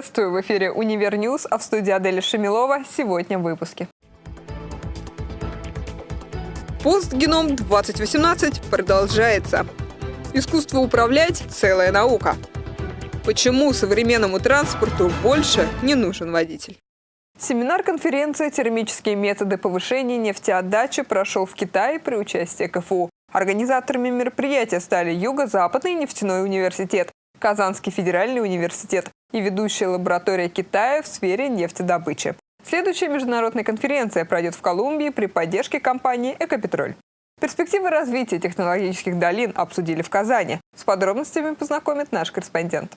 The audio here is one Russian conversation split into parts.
Приветствую! В эфире «Универ News», а в студии Аделя Шамилова. Сегодня в выпуске. Постгеном 2018 продолжается. Искусство управлять – целая наука. Почему современному транспорту больше не нужен водитель? Семинар-конференция «Термические методы повышения нефтеотдачи» прошел в Китае при участии КФУ. Организаторами мероприятия стали Юго-Западный нефтяной университет, Казанский федеральный университет и ведущая лаборатория Китая в сфере нефтедобычи. Следующая международная конференция пройдет в Колумбии при поддержке компании «Экопетроль». Перспективы развития технологических долин обсудили в Казани. С подробностями познакомит наш корреспондент.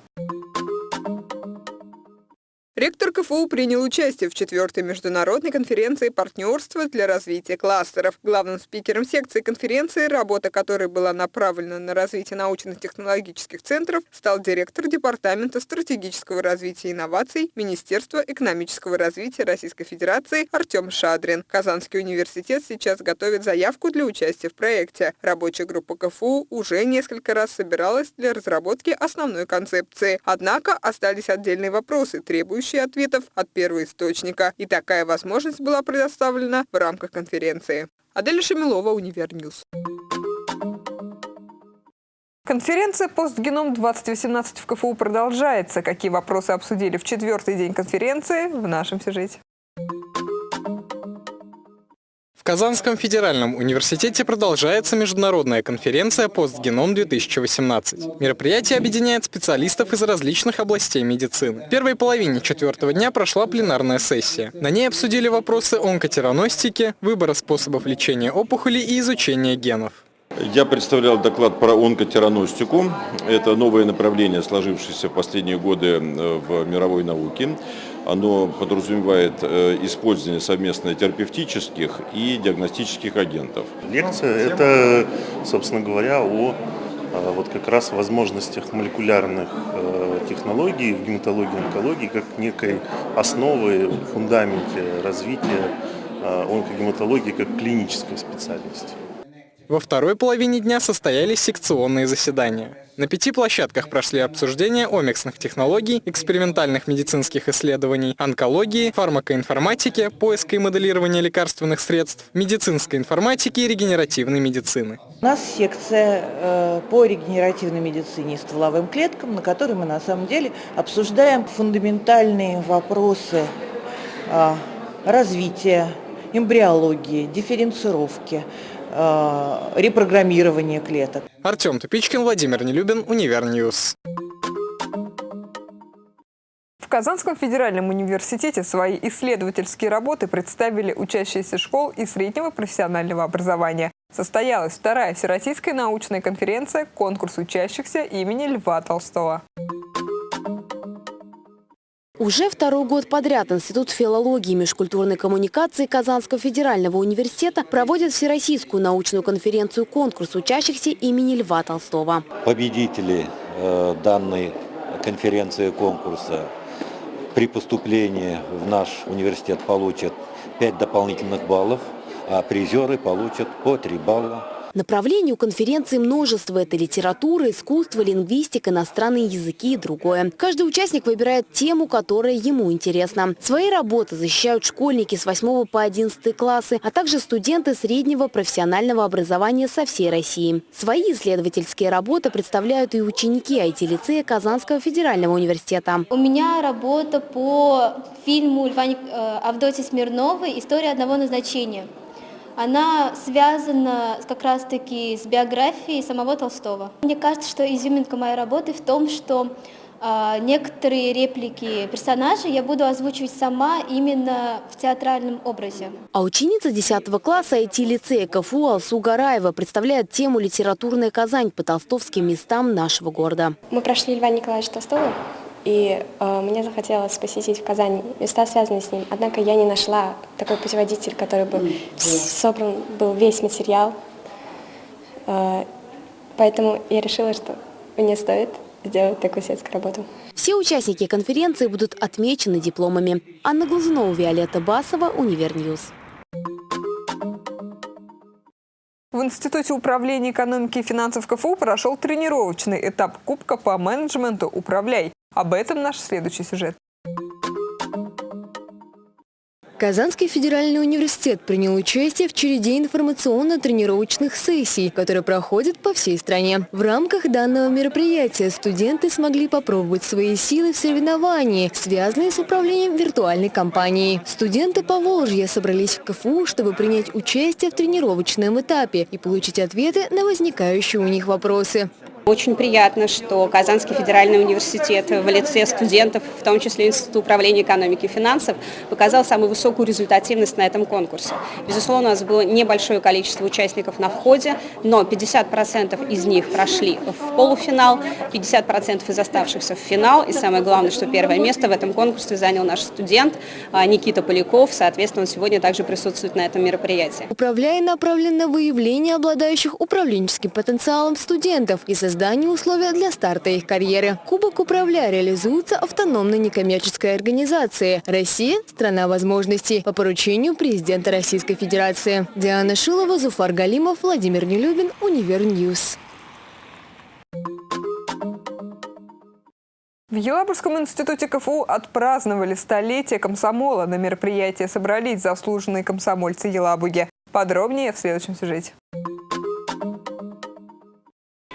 Ректор КФУ принял участие в четвертой международной конференции партнерства для развития кластеров. Главным спикером секции конференции, работа которой была направлена на развитие научно-технологических центров, стал директор Департамента стратегического развития инноваций Министерства экономического развития Российской Федерации Артем Шадрин. Казанский университет сейчас готовит заявку для участия в проекте. Рабочая группа КФУ уже несколько раз собиралась для разработки основной концепции. Однако остались отдельные вопросы, требующие требующие ответов от первоисточника. И такая возможность была предоставлена в рамках конференции. Аделя Шамилова, Универ News. Конференция «Постгеном-2018» в КФУ продолжается. Какие вопросы обсудили в четвертый день конференции в нашем сюжете. В Казанском федеральном университете продолжается международная конференция «Постгеном-2018». Мероприятие объединяет специалистов из различных областей медицины. В первой половине четвертого дня прошла пленарная сессия. На ней обсудили вопросы онкотераностики, выбора способов лечения опухолей и изучения генов. Я представлял доклад про онкотераностику. Это новое направление, сложившееся в последние годы э, в мировой науке. Оно подразумевает э, использование совместно терапевтических и диагностических агентов. Лекция – это, собственно говоря, о э, вот как раз возможностях молекулярных э, технологий в гематологии и онкологии как некой основы, фундаменте развития онкогематологии как клинической специальности. Во второй половине дня состоялись секционные заседания. На пяти площадках прошли обсуждения омиксных технологий, экспериментальных медицинских исследований, онкологии, фармакоинформатики, поиска и моделирования лекарственных средств, медицинской информатики и регенеративной медицины. У нас секция э, по регенеративной медицине и стволовым клеткам, на которой мы на самом деле обсуждаем фундаментальные вопросы э, развития, эмбриологии, дифференцировки, Э, репрограммирования клеток. Артем Тупичкин, Владимир Нелюбин, Универ News. В Казанском федеральном университете свои исследовательские работы представили учащиеся школ и среднего профессионального образования. Состоялась вторая Всероссийская научная конференция «Конкурс учащихся имени Льва Толстого». Уже второй год подряд Институт филологии и межкультурной коммуникации Казанского федерального университета проводит всероссийскую научную конференцию «Конкурс учащихся имени Льва Толстого». Победители э, данной конференции конкурса при поступлении в наш университет получат 5 дополнительных баллов, а призеры получат по 3 балла Направлений у конференции множество. Это литература, искусство, лингвистика, иностранные языки и другое. Каждый участник выбирает тему, которая ему интересна. Свои работы защищают школьники с 8 по 11 классы, а также студенты среднего профессионального образования со всей России. Свои исследовательские работы представляют и ученики IT-лицея Казанского федерального университета. У меня работа по фильму Льва э, Авдотьи Смирновой «История одного назначения» она связана как раз-таки с биографией самого Толстого. Мне кажется, что изюминка моей работы в том, что э, некоторые реплики персонажей я буду озвучивать сама именно в театральном образе. А ученица 10 класса IT-лицея КФУ Алсу Гараева представляет тему «Литературная Казань» по толстовским местам нашего города. Мы прошли Льва Николаевича Толстого и э, мне захотелось посетить в Казани места, связанные с ним. Однако я не нашла такой путеводитель, который бы собран был весь материал. Э, поэтому я решила, что мне стоит сделать такую светскую работу. Все участники конференции будут отмечены дипломами. Анна Глазунова, Виолетта Басова, Универ News. В Институте управления экономики и финансов КФУ прошел тренировочный этап Кубка по менеджменту «Управляй». Об этом наш следующий сюжет. Казанский федеральный университет принял участие в череде информационно-тренировочных сессий, которые проходят по всей стране. В рамках данного мероприятия студенты смогли попробовать свои силы в соревновании, связанные с управлением виртуальной компанией. Студенты Поволжья собрались в КФУ, чтобы принять участие в тренировочном этапе и получить ответы на возникающие у них вопросы. Очень приятно, что Казанский федеральный университет в лице студентов, в том числе Института управления экономики и финансов, показал самую высокую результативность на этом конкурсе. Безусловно, у нас было небольшое количество участников на входе, но 50% из них прошли в полуфинал, 50% из оставшихся в финал. И самое главное, что первое место в этом конкурсе занял наш студент а, Никита Поляков. Соответственно, он сегодня также присутствует на этом мероприятии. «Управляй» направлен на выявление обладающих управленческим потенциалом студентов и создание созданию условий для старта их карьеры. Кубок «Управляй» реализуется автономной некоммерческой организацией «Россия – страна возможностей» по поручению президента Российской Федерации. Диана Шилова, Зуфар Галимов, Владимир Нелюбин, Универ News. В Елабужском институте КФУ отпраздновали столетие комсомола. На мероприятие собрались заслуженные комсомольцы Елабуги. Подробнее в следующем сюжете.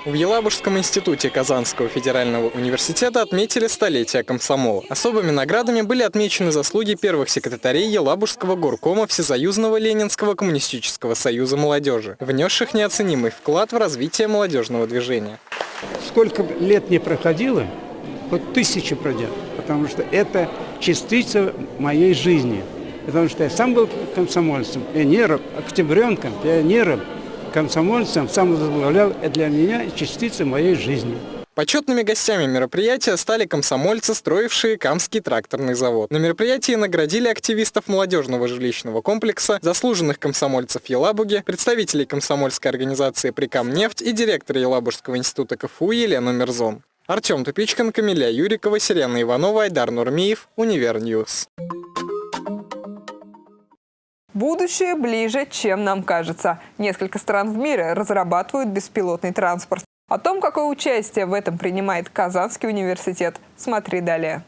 В Елабужском институте Казанского федерального университета отметили столетие комсомола. Особыми наградами были отмечены заслуги первых секретарей Елабужского горкома Всесоюзного Ленинского коммунистического союза молодежи, внесших неоценимый вклад в развитие молодежного движения. Сколько лет не проходило, хоть тысячи пройдет, потому что это частица моей жизни. Потому что я сам был комсомольцем, пионером, октябренком, пионером, комсомольцем самовозглавлял для меня частица моей жизни. Почетными гостями мероприятия стали комсомольцы, строившие Камский тракторный завод. На мероприятии наградили активистов молодежного жилищного комплекса, заслуженных комсомольцев Елабуги, представителей комсомольской организации «Прикамнефть» и директора Елабужского института КФУ Елену Мерзон. Артем Тупичкин, Камиля Юрикова, Сирена Иванова, Айдар Нурмиев, Универ News. Будущее ближе, чем нам кажется. Несколько стран в мире разрабатывают беспилотный транспорт. О том, какое участие в этом принимает Казанский университет, смотри далее.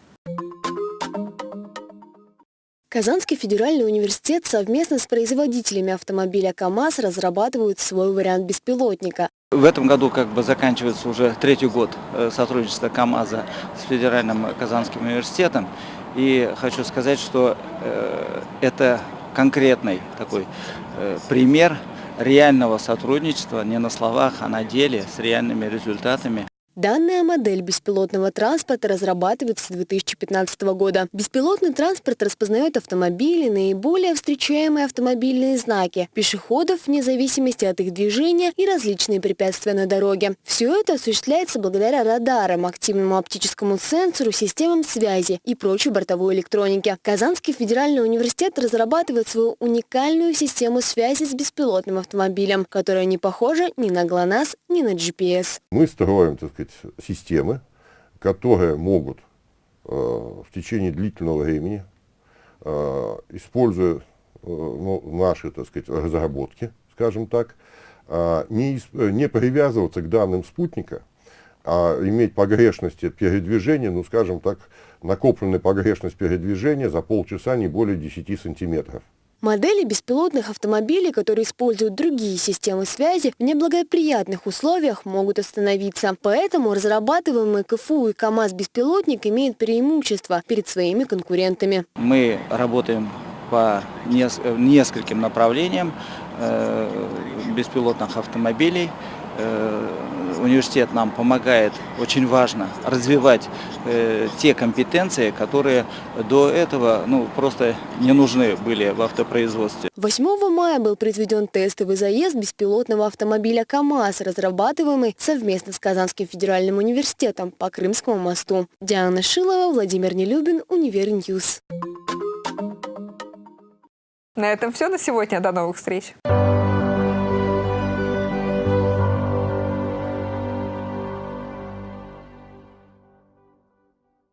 Казанский федеральный университет совместно с производителями автомобиля КАМАЗ разрабатывают свой вариант беспилотника. В этом году как бы заканчивается уже третий год э, сотрудничества КАМАЗа с Федеральным Казанским университетом. И хочу сказать, что э, это конкретный такой э, пример реального сотрудничества не на словах, а на деле с реальными результатами. Данная модель беспилотного транспорта разрабатывается с 2015 года. Беспилотный транспорт распознает автомобили, наиболее встречаемые автомобильные знаки, пешеходов вне зависимости от их движения и различные препятствия на дороге. Все это осуществляется благодаря радарам, активному оптическому сенсору, системам связи и прочей бортовой электронике. Казанский федеральный университет разрабатывает свою уникальную систему связи с беспилотным автомобилем, которая не похожа ни на ГЛОНАСС, ни на GPS. Мы строим, так сказать, системы, которые могут э, в течение длительного времени, э, используя э, ну, наши так сказать, разработки, скажем так, не, не привязываться к данным спутника, а иметь погрешности передвижения, ну скажем так, накопленная погрешность передвижения за полчаса не более 10 сантиметров. Модели беспилотных автомобилей, которые используют другие системы связи, в неблагоприятных условиях могут остановиться. Поэтому разрабатываемый КФУ и КАМАЗ-беспилотник имеют преимущество перед своими конкурентами. Мы работаем по нескольким направлениям э, беспилотных автомобилей. Университет нам помогает, очень важно, развивать э, те компетенции, которые до этого ну, просто не нужны были в автопроизводстве. 8 мая был произведен тестовый заезд беспилотного автомобиля КАМАЗ, разрабатываемый совместно с Казанским федеральным университетом по Крымскому мосту. Диана Шилова, Владимир Нелюбин, Универньюз. На этом все на сегодня. До новых встреч.